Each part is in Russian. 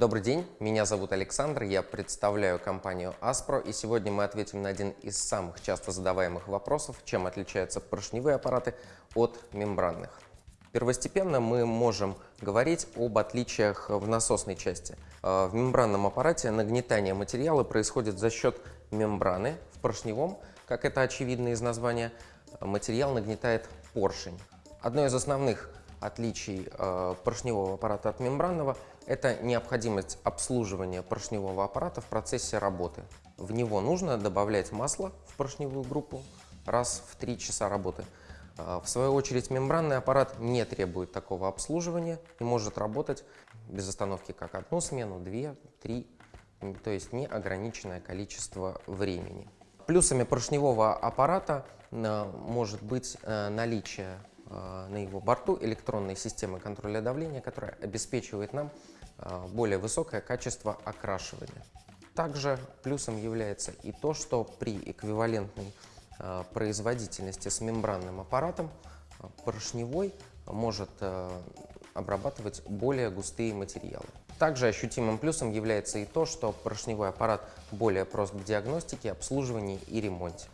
Добрый день, меня зовут Александр, я представляю компанию Aspro, и сегодня мы ответим на один из самых часто задаваемых вопросов, чем отличаются поршневые аппараты от мембранных. Первостепенно мы можем говорить об отличиях в насосной части. Э, в мембранном аппарате нагнетание материала происходит за счет мембраны, в поршневом, как это очевидно из названия, материал нагнетает поршень. Одно из основных отличий э, поршневого аппарата от мембранного – это необходимость обслуживания поршневого аппарата в процессе работы. В него нужно добавлять масло в поршневую группу раз в 3 часа работы. Э, в свою очередь мембранный аппарат не требует такого обслуживания и может работать без остановки как одну смену, две, три, то есть неограниченное количество времени. Плюсами поршневого аппарата э, может быть наличие на его борту электронной системы контроля давления, которая обеспечивает нам э, более высокое качество окрашивания. Также плюсом является и то, что при эквивалентной э, производительности с мембранным аппаратом поршневой может обрабатывать более густые материалы. Также ощутимым плюсом является и то, что поршневой аппарат более прост в диагностике, обслуживании и ремонте.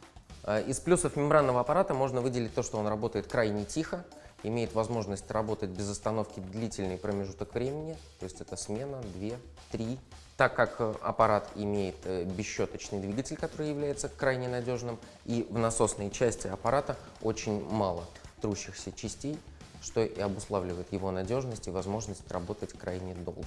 Э, из плюсов мембранного аппарата можно выделить то, что он работает крайне тихо, имеет возможность работать без остановки длительный промежуток времени, то есть это смена, 2, 3. Так как э, аппарат имеет э, бесщеточный двигатель, который является крайне надежным, и в насосной части аппарата очень мало трущихся частей, что и обуславливает его надежность и возможность работать крайне долго.